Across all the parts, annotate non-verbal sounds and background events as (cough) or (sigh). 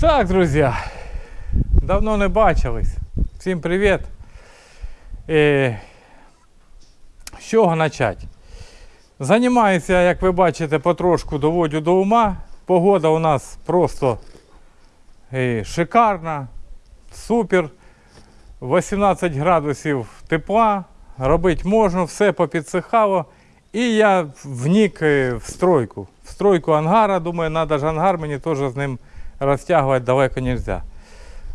Так, друзі, давно не бачились. Всім привіт. Е, з чого почати? Займаюся, як ви бачите, потрошку доводю до ума. Погода у нас просто е, шикарна, супер. 18 градусів тепла, робити можна, все попідсихало. І я внік е, в стройку. В стройку ангара, думаю, треба ж ангар, мені теж з ним розтягувати далеко не можна.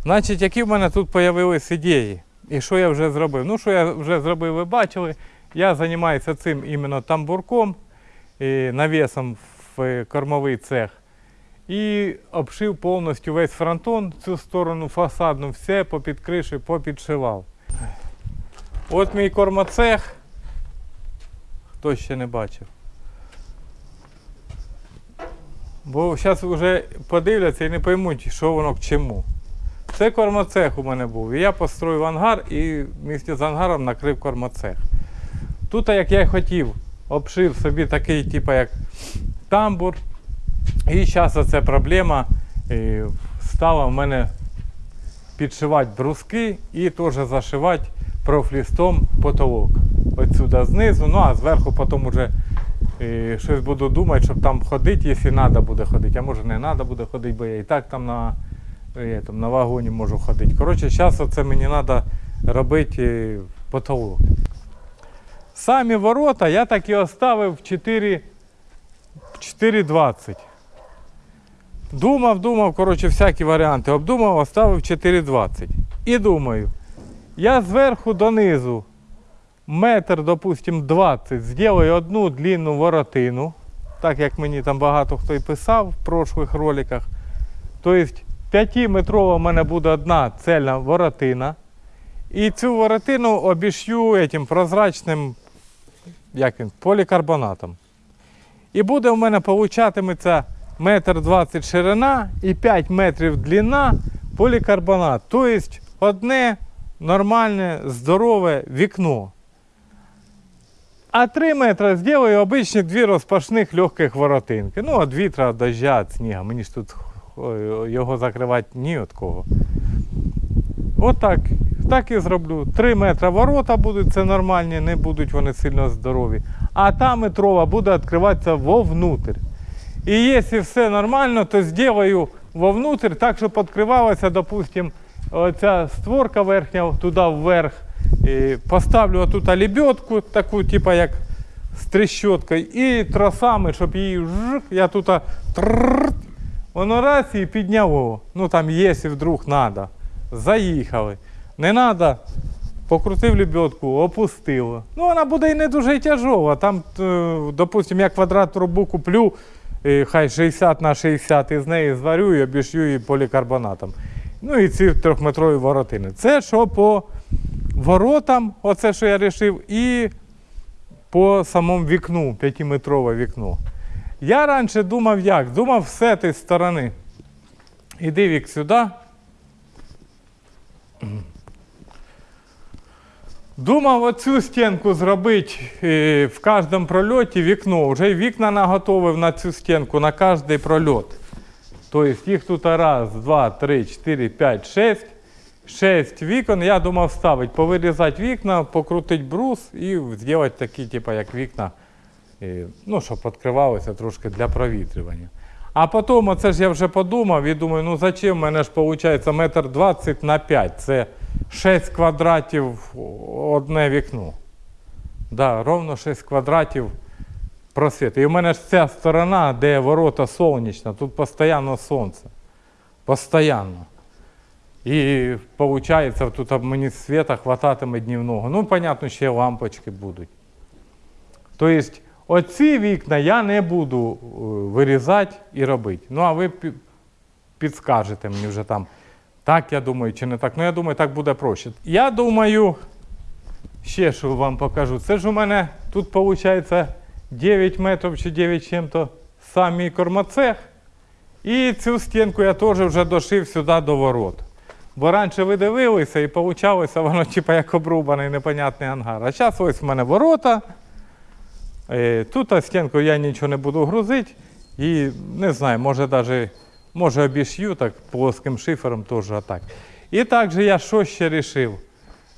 Значить, які в мене тут з'явились ідеї? І що я вже зробив? Ну, що я вже зробив, ви бачили. Я займаюся цим іменно тамбурком, і навісом в кормовий цех. І обшив повністю весь фронтон, цю сторону фасадну, все попід криші, попідшивав. От мій кормоцех. Хто ще не бачив. Бо зараз вже подивляться і не поймуть, що воно к чому. Це кормоцех у мене був. І я построїв ангар і місті з ангаром накрив кормоцех. Тут, як я хотів, обшив собі такий, типу, як тамбур. І зараз оця проблема стала в мене підшивати бруски і теж зашивати профлістом потолок. Отсюда знизу, ну а зверху потім вже і, щось буду думати, щоб там ходити, якщо треба буде ходити. А може не треба буде ходити, бо я і так там на, е, там, на вагоні можу ходити. Коротше, зараз оце мені треба робити е, потолок. Самі ворота я так і оставив 4 4,20. Думав, думав, коротше, всякі варіанти обдумав, оставив 4,20. І думаю, я зверху донизу метр, допустим, 20, зроблю одну длинну воротину, так як мені там багато хто і писав в прошлих роликах. Тобто 5-метрова в мене буде одна цельна воротина. І цю воротину обіш'ю этим прозрачним як він, полікарбонатом. І буде в мене получатиметься метр 20 ширина і 5 метрів длина полікарбонат. Тобто одне нормальне, здорове вікно. А 3 метри зроблю обичні дві розпашних легких воротинки. Ну, від вітра, від дождя, від снігу. Мені ж тут його закривати ні від кого. Отак. Так і зроблю. 3 метри ворота будуть, це нормальні, не будуть вони сильно здорові. А та метрова буде відкриватися вовнутрь. І якщо все нормально, то зроблю вовнутрь так, щоб відкривалася, допустим, оця створка верхня туди вверх. Поставлю отут лебедку, таку, типу як з трещоткою, і тросами, щоб її жик, я тут воно раз і підняло. Ну там, якщо вдруг треба. Заїхали. Не треба, покрутив лебедку, опустило. Ну, вона буде і не дуже тяжова. Там, е, допустимо, я квадрат трубу куплю, хай 60 на 60 і з неї зварю і обіш'ю її полікарбонатом. Ну і ці трьохметрові воротини. Це що по воротам, оце що я вирішив, і по самому вікну, п'ятиметрове вікно. Я раніше думав як? Думав з цієї сторони. Іди вік сюди. Думав оцю стінку зробити е, в кожному прольоті вікно. Вже вікна наготовив на цю стінку, на кожний прольот. Тобто їх тут раз, два, три, чотири, п'ять, шість. 6 вікон, я думав ставити, повирізати вікна, покрутити брус і зробити такі, типу, як вікна, ну, щоб відкривалося трошки для провітрювання. А потім, оце ж я вже подумав і думаю, ну зачем, в мене ж виходить метр 20 на 5. Це 6 квадратів одне вікно. Да, Ровно 6 квадратів просвіт. І в мене ж ця сторона, де ворота сонячна, тут постійно сонце. Постоянно. І виходить, тут мені світа хвататиме днівного. Ну, понятно, ще лампочки будуть. Тобто, оці вікна я не буду е, вирізати і робити. Ну, а ви пі- підскажете мені вже там, так я думаю, чи не так. Ну, я думаю, так буде проще. Я думаю, ще що вам покажу. Це ж у мене тут виходить 9 метрів чи 9 чим-то сам мій кормоцех. І цю стінку я теж вже дошив сюди до ворот. Бо раніше ви дивилися і вийшло воно типу, як обрубаний непонятний ангар. А зараз ось в мене ворота. Е, Тут стінку я нічого не буду грузити. І не знаю, може навіть Може обіш'ю так плоским шифером теж отак. І також я що ще рішив?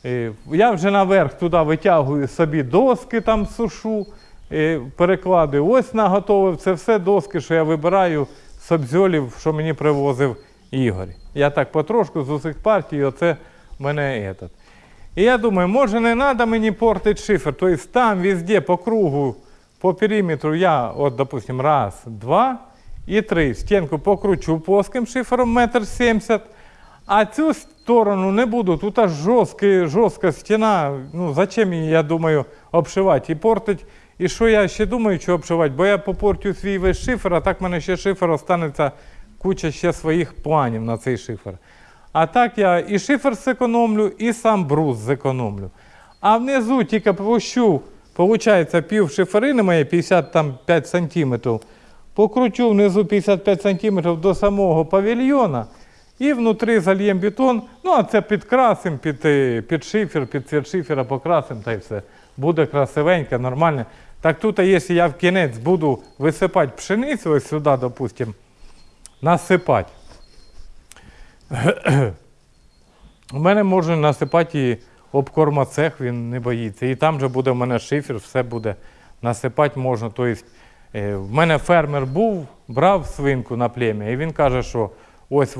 Е, Я вже наверх туди витягую собі доски, там сушу, е, перекладую. Ось наготовив. Це все доски, що я вибираю з обзьолів, що мені привозив Ігор. Я так потрошку з усіх партій, оце мене этот. І я думаю, може не треба мені портити шифер. Тобто там везде по кругу, по периметру я, от, допустим, раз, два і три. Стінку покручу плоским шифером метр сімдесят. А цю сторону не буду. Тут аж жорстка, жорстка стіна. Ну, зачем її, я думаю, обшивати і портить. І що я ще думаю, що обшивати? Бо я попортю свій весь шифер, а так в мене ще шифер останеться куча ще своїх планів на цей шифер. А так я і шифер зекономлю, і сам брус зекономлю. А внизу тільки пущу, виходить, пів шиферини моє 55 сантиметрів. Покручу внизу 55 сантиметрів до самого павільйона. І внутрі зальємо бетон. Ну, а це підкрасимо під, е, під шифер, під цвіт шифера покрасимо та й все. Буде красивенько, нормально. Так тут, якщо я в кінець буду висипати пшеницю, ось сюди, допустимо, насипати. (clears throat) У мене можна насипати і обкормоцех, він не боїться. І там же буде в мене шифер, все буде насипати можна. Тобто, е, в мене фермер був, брав свинку на плем'я, і він каже, що ось,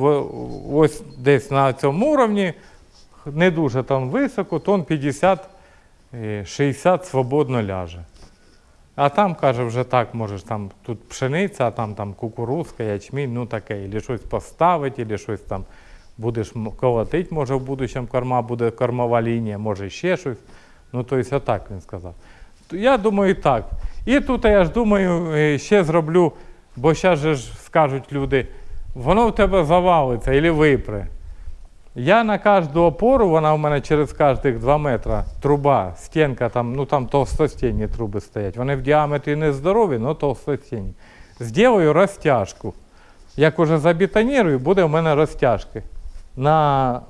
ось десь на цьому уровні, не дуже там високо, тон 50 е, 60 свободно ляже. А там, каже, вже так, можеш там тут пшениця, а там, там кукурузка, ячмінь, ну таке, або щось поставити, або щось там будеш колотити, може в будущому корма буде кормова лінія, може ще щось. Ну, тобто, отак він сказав. Я думаю, так. І тут я ж думаю, е, ще зроблю, бо зараз же ж скажуть люди, воно в тебе завалиться або випре. Я на кожну опору, вона у мене через кожних 2 метри, труба, стінка, там, ну там товстостінні труби стоять. Вони в діаметрі не здорові, але товстостінні. Зроблю розтяжку. Як уже забетонірую, буде у мене розтяжки на,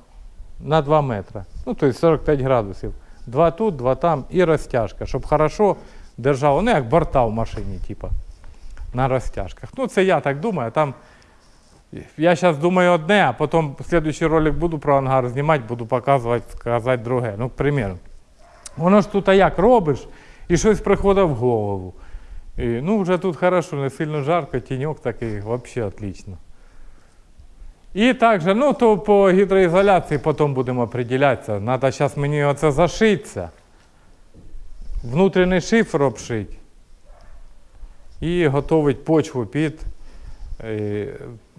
на 2 метри. Ну, тобто 45 градусів. Два тут, два там і розтяжка, щоб хорошо держало, ну як борта в машині, типу, на розтяжках. Ну, це я так думаю, там я зараз думаю одне, а потім слідуючий ролик буду про ангар знімати, буду показувати, сказати друге. Ну, к. Воно ж тут а як робиш, і щось приходить в голову. І, ну, вже тут хорошо, не сильно жарко, тіньок такий, взагалі отлично. І також, ну, то по гідроізоляції потім будемо определятися. Треба зараз мені оце зашитися. Внутрішній шифр обшити. І готувати почву під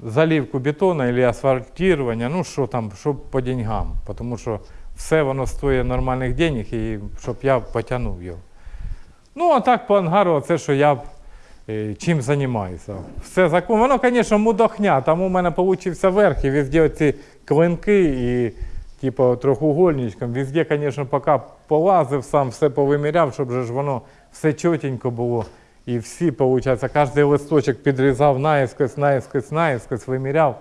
заливку бетону або асфальтування, ну що там, щоб по деньгам. Тому що все воно стоїть нормальних денег, і щоб я потягнув його. Ну, а так по ангару, це що я е, чим займаюся. Все закон. Воно, звісно, мудохня. Там у мене вийшов верх, і везде ці клинки і типу трьохугольничком. Везде, звісно, поки полазив сам, все повиміряв, щоб же ж воно все чотенько було. І всі, виходить, кожен листочок підрізав наїскось, наїскось, наїскось, виміряв.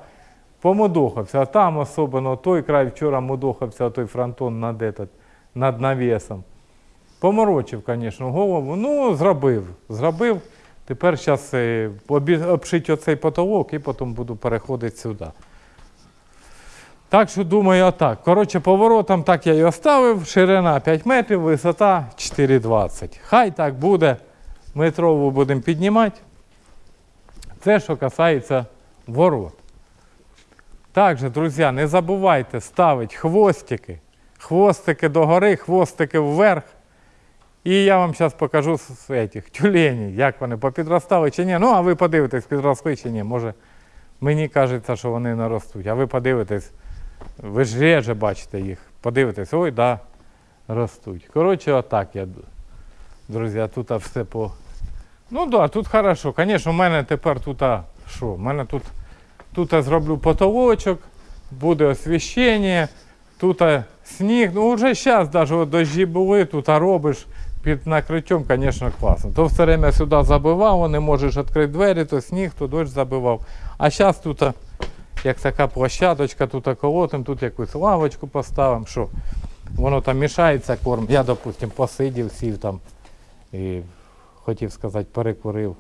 Помудохався. А там особливо той край вчора мудохався, той фронтон над, этот, над навісом. Поморочив, звісно, голову. Ну, зробив. Зробив. Тепер зараз обшить оцей потолок і потім буду переходити сюди. Так що думаю, отак. Коротше, поворотом так я і оставив. Ширина 5 метрів, висота 4,20. Хай так буде. Метрову будемо піднімати. Це що касається ворот. Також, друзі, не забувайте ставити хвостики. Хвостики догори, хвостики вверх. І я вам зараз покажу этих тюленів, як вони попідростали чи ні. Ну, а ви подивитесь, підросли чи ні. Може, мені кажеться, що вони не ростуть. А ви подивитесь, ви ж реже бачите їх. Подивитесь, ой, да, ростуть. Коротше, отак я. Друзі, тут все по. Ну так, да, тут хорошо. Звісно, у мене тепер тут, що? У мене тут, тут я зроблю потолочок, буде освіщення, тут сніг. Ну вже зараз навіть дощі були, тут робиш під накриттям, звісно, класно. То все время сюди забивав, не можеш відкрити двері, то сніг, то дощ забивав. А зараз тут як така площадочка, тут колотим, тут якусь лавочку поставимо, що воно там мішається корм. Я, допустим, посидів, сів там і хотів сказати, перекурив.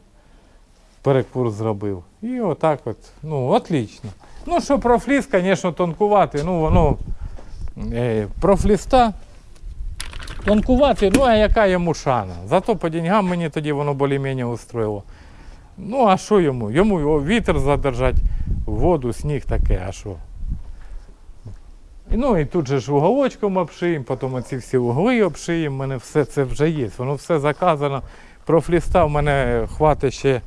перекур зробив. І отак от, ну, отлично. Ну, що профліс, звісно, тонкувати, ну воно е, профліста тонкувати, ну а яка йому шана? Зато по деньгам мені тоді воно більш-менш устроїло. Ну, а що йому? Йому вітер задержати, воду, сніг таке, а що? Ну і тут же ж уголочком обшиємо, потім оці всі угли обшиємо, мене все це вже є, воно все заказано. Профліста в мене хватить ще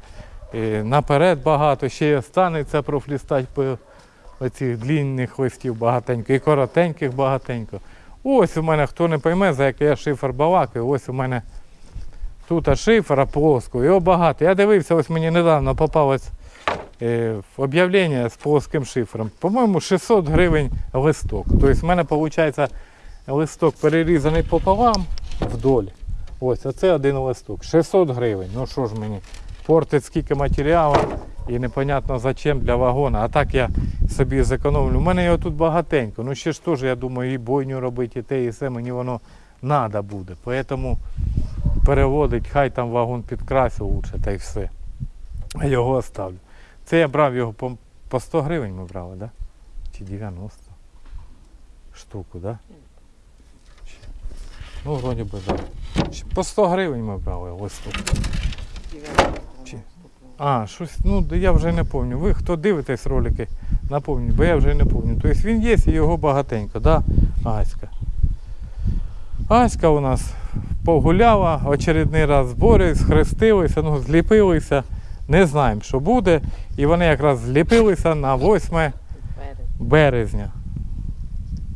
е, наперед багато, ще й останеться профлістати по оцих длінних листів багатенько і коротеньких багатенько. Ось у мене, хто не пойме, за який я шифр балакаю, ось у мене тут шифра плоско, його багато. Я дивився, ось мені недавно попалось е, об'явлення з плоским шифром. По-моєму, 600 гривень листок. Тобто в мене виходить листок перерізаний пополам вдоль. Ось, оце один листок. 600 гривень. Ну що ж мені, портить скільки матеріалу і непонятно зачем для вагона. А так я собі зекономлю. У мене його тут багатенько. Ну ще ж теж, я думаю, і бойню робити, і те, і все, мені воно треба буде. Поэтому переводить, хай там вагон підкрасив лучше, та й все. А його оставлю. Це я брав його по, по 100 гривень ми брали, да? Чи 90 штуку, да? Ну, вроді би, так. Да. По 100 гривень ми брали листок. Чи- А, щось, ну я вже не пам'ятаю. Ви хто дивитесь ролики, напомню, бо я вже не пам'ятаю. Тобто він є і його багатенько, да? Аська. Аська у нас погуляла, очередний раз збори, схрестилися, ну, зліпилися. Не знаємо, що буде. І вони якраз зліпилися на 8 березня.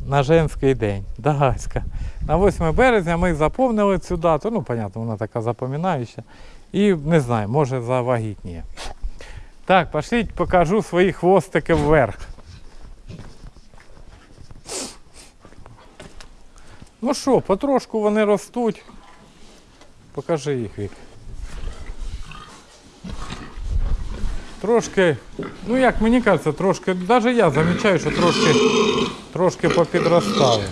На женський день. Да, Аська. На 8 березня ми заповнили цю дату. Ну, понятно, вона така запам'ятаюча. І не знаю, може завагітніє. Так, пошліть, покажу свої хвостики вверх. Ну що, потрошку вони ростуть. Покажи їх Вік. Трошки, ну як мені кажеться, трошки, навіть я замічаю, що трошки, трошки попідростали.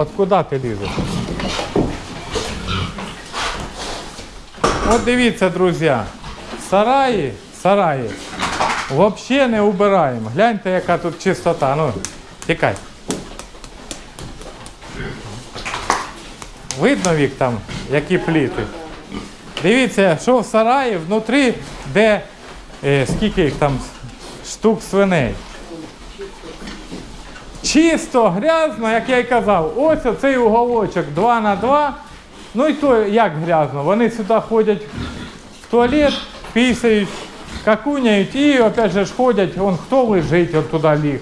От куди ти лізеш? От дивіться, друзі, сараї, сараї взагалі не убираємо. Гляньте, яка тут чистота. Ну, тікай. Видно вік там, які пліти. Дивіться, що в сараї внутрі, де е, скільки їх там штук свиней. Чисто, грязно, як я й казав. Ось оцей уголочок 2 на 2. Ну і то як грязно. Вони сюди ходять в туалет, пісяють, какуняють і опять же ж ходять, вон хто лежить, от туди ліг.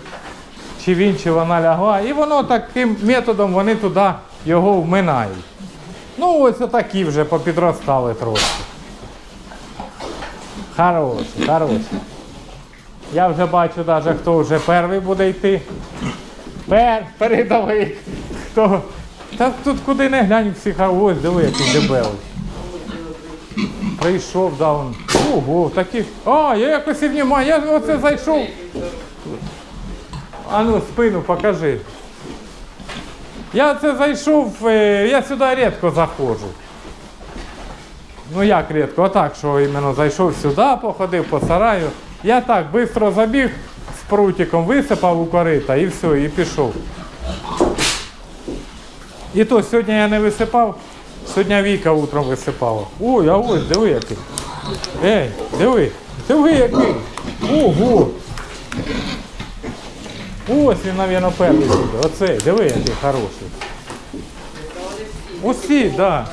Чи він, чи вона лягла. І воно таким методом вони туди його вминають. Ну ось отакі вже попідростали трошки. Хороші, хороші. Я вже бачу навіть, хто вже перший буде йти. Пер, передовий. Хто? Та тут куди не глянь всі ха- ось диви, який дебелий. Прийшов, да, он. Ого, такі. А, я якось і внімаю, я оце зайшов. А ну, спину покажи. Я це зайшов, е, я сюди рідко заходжу. Ну як рідко, отак, що іменно зайшов сюди, походив по сараю. Я так швидко забіг прутиком, висипав у корита і все, і пішов. І то сьогодні я не висипав, сьогодні Віка утром висипала. Ой, а ось, диви який. Ей, диви, диви який. Ого. Ось він, мабуть, перший буде. Оцей, диви, який хороший. Усі, так. Да.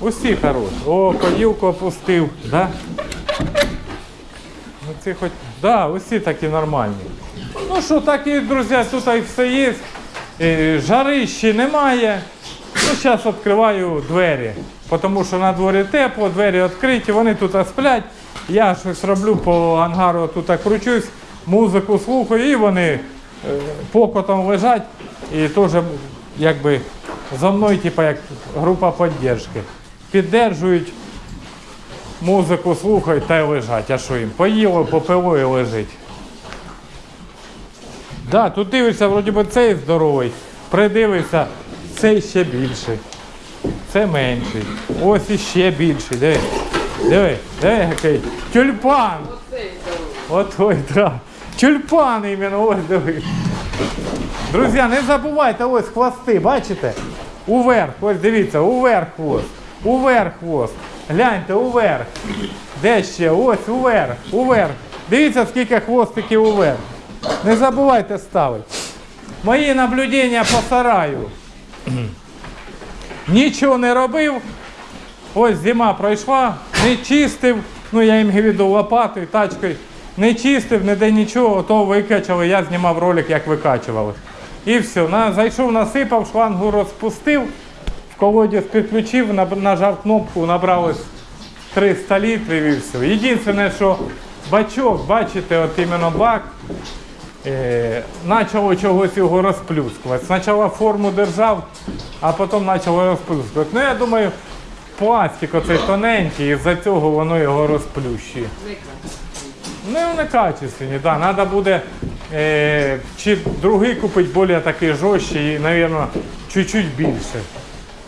Усі хороші. О, поділку опустив, да? Ну хоч. Да, усі такі нормальні. Ну що, так і, друзі, тут і все є. Е, Жарищі немає. Ну, зараз відкриваю двері. Тому що на дворі тепло, двері відкриті, вони тут сплять. Я щось роблю по ангару, тут кручусь, музику слухаю, і вони е, покотом лежать. І теж якби за мною, типу, як група підтримки. Піддержують, музику слухають та й лежать. А що їм? Поїло, попило і лежить. Да, тут дивишся, вроді би цей здоровий. Придивися, цей ще більший. Це менший. Ось іще більший. Диви. Диви, диви, який. Тюльпан. От ой, да. Тюльпан іменно, ось диви. Друзі, не забувайте, ось хвости, бачите? Уверх, ось дивіться, уверх хвост. Уверх хвост. Гляньте, уверх. Де ще? Ось уверх, уверх. Дивіться, скільки хвостиків уверх. Не забувайте ставити. Мої наблюдення по сараю. Нічого не робив. Ось зима пройшла, не чистив, ну я їм віду лопатою, тачкою, не чистив, ніде нічого, то викачали, я знімав ролик, як викачували. І все. На, зайшов, насипав, шлангу розпустив, в колодязь підключив, нажав кнопку, набралось 300 літрів і все. Єдине, що бачок, бачите, от іменно бак, е, почало чогось його розплюскувати. Спочатку форму держав, а потім почало розплюскувати. Ну я думаю, пластик оцей тоненький, і з-за цього воно його розплющує. Ну, не качественні, да. Надо буде е, чи другий купити більш такий жорсткий і, мабуть, чуть-чуть більше.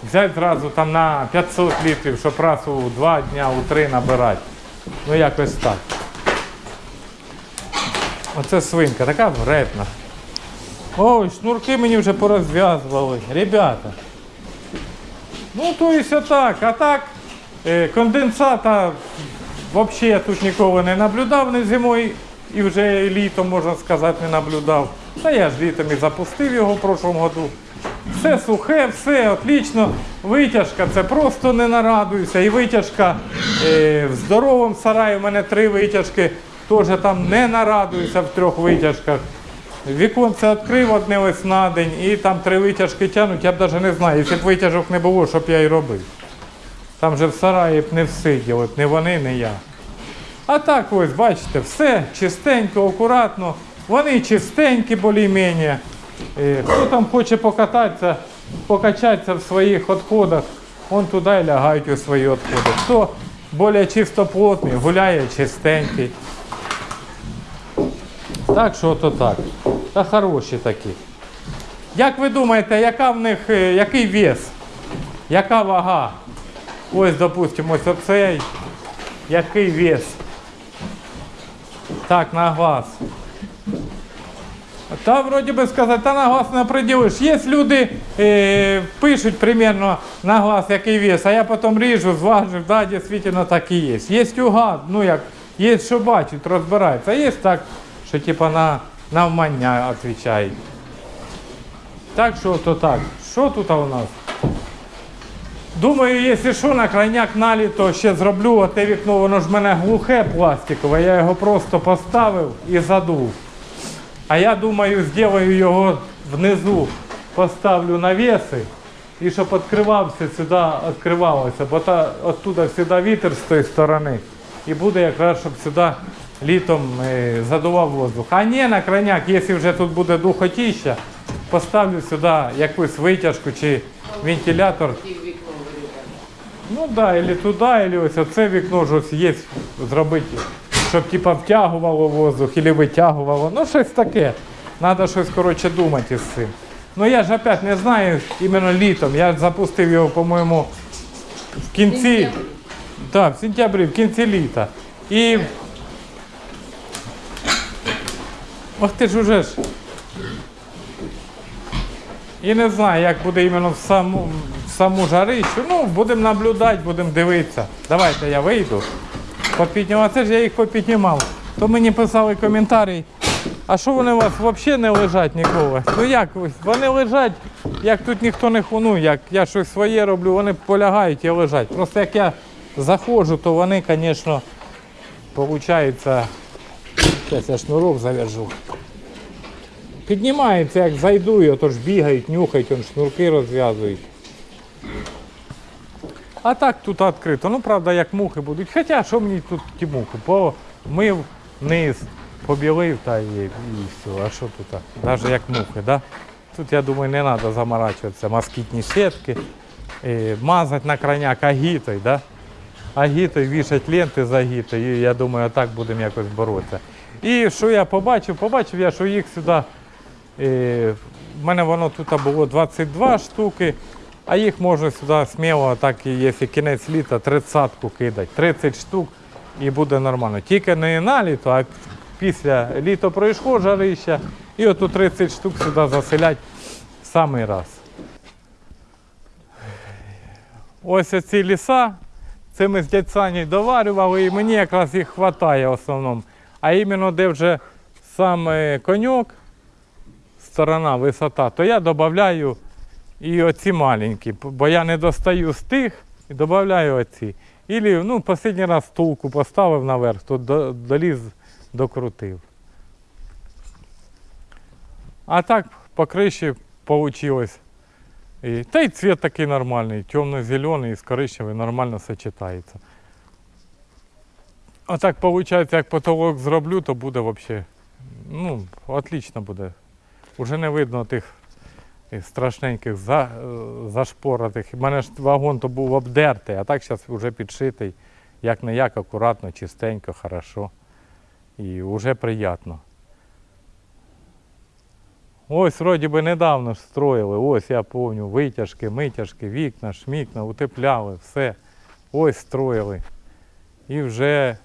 Взяти зразу там на 500 літрів, щоб раз у два дня, у три набирати. Ну якось так. Оце свинка, така вредна. Ой, шнурки мені вже порозв'язували. Ребята. Ну, то і все так. А так, е, конденсата взагалі я тут ніколи не наблюдав не зимою і вже літом, можна сказати, не наблюдав. Та я ж літом і запустив його в прошлому году. Все сухе, все отлично. Витяжка це просто не нарадуюся. І витяжка е, в здоровому сараї, у мене три витяжки, теж там не нарадуюся в трьох витяжках. Віконце відкрив одне ось на день і там три витяжки тягнуть, я б навіть не знаю, якщо б витяжок не було, що б я і робив. Там же в сараї б не всиділи, не вони, не я. А так ось, бачите, все чистенько, акуратно. Вони чистенькі більш-менш. Е, Хто там хоче покататися, покачатися в своїх відходах, он туди і лягають у свої відходи. Хто більш чистоплотний, гуляє чистенький. Так що то так. Та хороші такі. Як ви думаєте, яка в них, е, який вес? Яка вага? Ось, допустимо, ось оцей. Який вес? Так, на глаз. Та вроді би сказати, та на глаз не приділиш. Є люди, е, пишуть примерно на глаз, який вес, а я потім ріжу, зважу, да, дійсно так і є. Є угад, ну як, є, що бачать, розбираються, а є так, що типа на навмання відповідають. Так що то так. Що тут у нас? Думаю, якщо що, на крайняк на літо ще зроблю, а те вікно, воно ж в мене глухе пластикове, я його просто поставив і задув. А я думаю, зроблю його внизу, поставлю навіси і щоб відкривався сюди, відкривалося, бо та, оттуда завжди вітер з тої сторони. І буде якраз, щоб сюди літом е, задував воздух. А ні, на крайняк, якщо вже тут буде духотіща, поставлю сюди якусь витяжку чи вентилятор. Ну так, да, або туди, або ось оце вікно ж ось є зробити, щоб типа втягувало воздух або витягувало. Ну щось таке. Треба щось коротше думати із цим. Ну я ж опять не знаю іменно літом. Я запустив його, по-моєму, в кінці. Так, в сентябрі, в кінці літа. І. Ох ти ж уже ж. І не знаю, як буде іменно в саму, в саму жарищу. Ну, будемо наблюдати, будемо дивитися. Давайте я вийду. Попіднімав. Це ж я їх попіднімав. То мені писали коментарі. А що вони у вас взагалі не лежать ніколи? Ну як ви? Вони лежать, як тут ніхто не хуну, як я щось своє роблю, вони полягають і лежать. Просто як я заходжу, то вони, звісно, виходить. Зараз я шнурок зав'яжу. Піднімаються, як зайду, і отож бігають, нюхають, он шнурки розв'язують. А так тут відкрито. Ну, правда, як мухи будуть. Хоча що мені тут ті мухи? Помив низ, побілив та і, і все. А що тут? Навіть як мухи, да? Тут, я думаю, не треба заморачуватися. Москітні сітки, е, мазати на крайняк агітою, да? агітою, вішати ленти з агітою. І я думаю, так будемо якось боротися. І що я побачив? Побачив я, що їх сюди Е, в мене воно тут було 22 штуки, а їх можна сюди сміло, так і якщо кінець літа, 30-ку кидати. 30 штук і буде нормально. Тільки не на літо, а після літа пройшло жарища, і оту 30 штук сюди заселять в самий раз. Ось оці ліса, це ми з дядь доварювали, і мені якраз їх вистачає в основному. А іменно де вже саме коньок, сторона, висота, то я додаю і оці маленькі, бо я не достаю з тих і додаю оці. Ілі, ну, останній раз стулку поставив наверх, то доліз, докрутив. А так по вийшло. І, та й цвет такий нормальний, темно-зелений і з коричневий нормально сочетається. А так виходить, як потолок зроблю, то буде взагалі, ну, отлично буде. Уже не видно тих страшненьких за, зашпоратих. У мене ж вагон то був обдертий, а так зараз вже підшитий, як не як, акуратно, чистенько, хорошо. І вже приємно. Ось вроді би недавно ж строїли, ось я пам'ятаю, витяжки, митяжки, вікна, шмікна, утепляли, все. Ось строїли. І вже,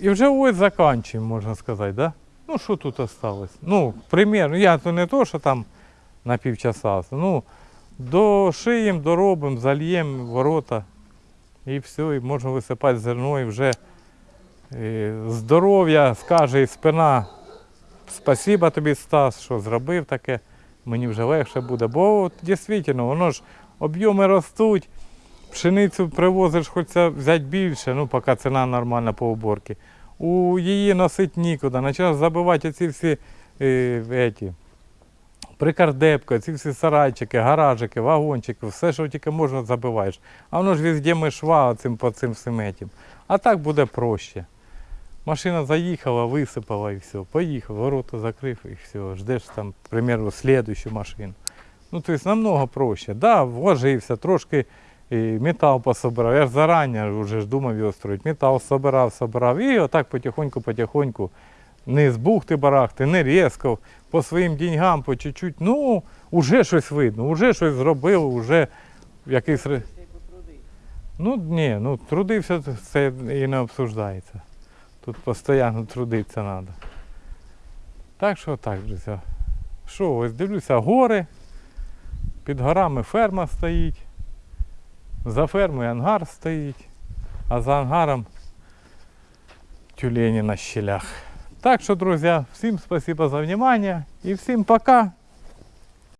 і вже ось закінчуємо, можна сказати, да? Ну, що тут осталось? Ну, примірно, я то не то, що там на півчаса, ну, дошиємо, доробимо, зальємо ворота і все, і можна висипати зерно, і вже е, здоров'я скаже і спина. Спасіба тобі, Стас, що зробив таке. Мені вже легше буде. Бо от, дійсно, воно ж об'єми ростуть. Пшеницю привозиш, хочеться взяти більше, ну поки ціна нормальна по уборці. У її носить нікуди. Почав забивати ці всі е, еті, прикардепки, ці всі сарайчики, гаражики, вагончики, все, що тільки можна, забиваєш. А воно ж везде ми шва цим по цим всім. А так буде проще. Машина заїхала, висипала і все. Поїхав, ворота закрив і все. Ждеш там, примеру, слідущу машину. Ну, тобто намного проще. Да, вложився, трошки метал пособирав. Я ж зарані вже ж думав його строїти. Метал собирав, собирав. І отак потихоньку-потихоньку. Не з бухти-барахти, не різко, по своїм деньгам, по чуть-чуть. Ну, вже щось видно, вже щось зробив, вже якийсь. Ну, ні, ну трудився, це і не обсуждається. Тут постійно трудитися треба. Так що так, друзі. Що, ось дивлюся, гори. Під горами ферма стоїть. За фермою ангар стоїть, а за ангаром тюлені на щелях. Так що, друзі, всім спасибо за внимание і всім пока.